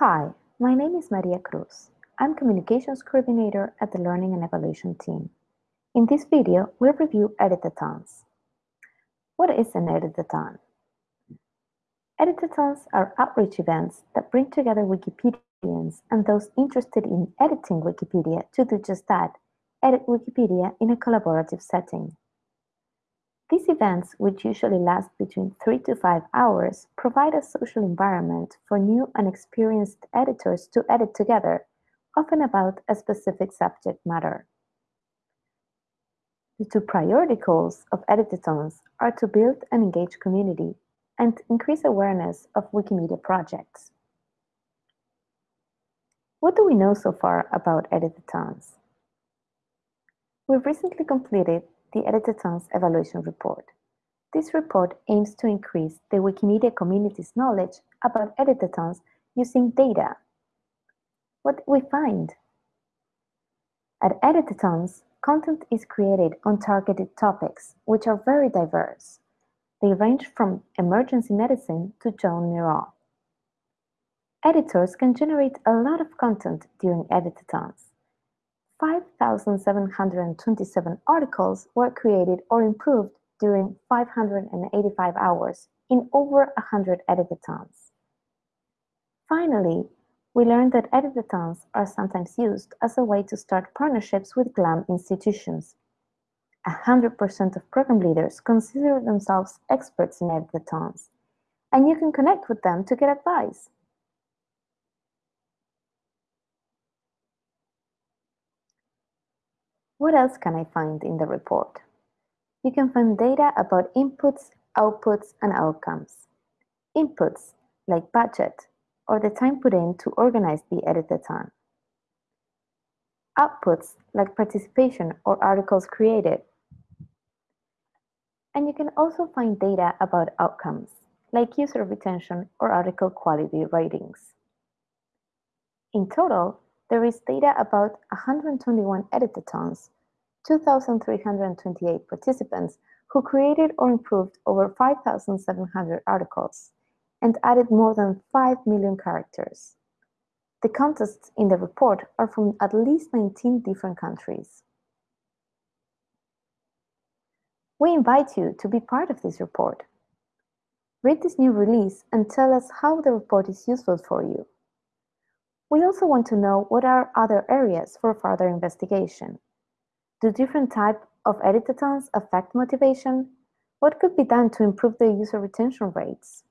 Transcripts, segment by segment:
Hi, my name is Maria Cruz. I'm Communications Coordinator at the Learning and Evaluation team. In this video, we'll review editathons. What is an editathon? Editathons are outreach events that bring together Wikipedians and those interested in editing Wikipedia to do just that, edit Wikipedia in a collaborative setting. Events, which usually last between three to five hours, provide a social environment for new and experienced editors to edit together, often about a specific subject matter. The two priority goals of editathons are to build and engage community and increase awareness of Wikimedia projects. What do we know so far about editathons? We've recently completed the Editathons Evaluation Report. This report aims to increase the Wikimedia community's knowledge about editathons using data. What we find? At editathons, content is created on targeted topics, which are very diverse. They range from emergency medicine to Joan Miró. Editors can generate a lot of content during editathons. 5,727 articles were created or improved during 585 hours in over 100 editathons. Finally, we learned that editathons are sometimes used as a way to start partnerships with GLAM institutions. 100% of program leaders consider themselves experts in editathons, and you can connect with them to get advice. What else can I find in the report? You can find data about inputs, outputs, and outcomes. Inputs, like budget, or the time put in to organize the editathon. Outputs, like participation or articles created. And you can also find data about outcomes, like user retention or article quality ratings. In total, there is data about 121 editathons, 2,328 participants who created or improved over 5,700 articles and added more than 5 million characters. The contests in the report are from at least 19 different countries. We invite you to be part of this report. Read this new release and tell us how the report is useful for you. We also want to know what are other areas for further investigation. Do different types of editathons affect motivation? What could be done to improve the user retention rates?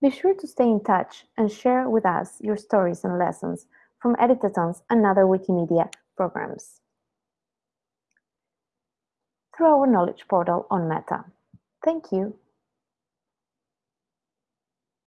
Be sure to stay in touch and share with us your stories and lessons from editathons and other Wikimedia programs through our knowledge portal on Meta. Thank you.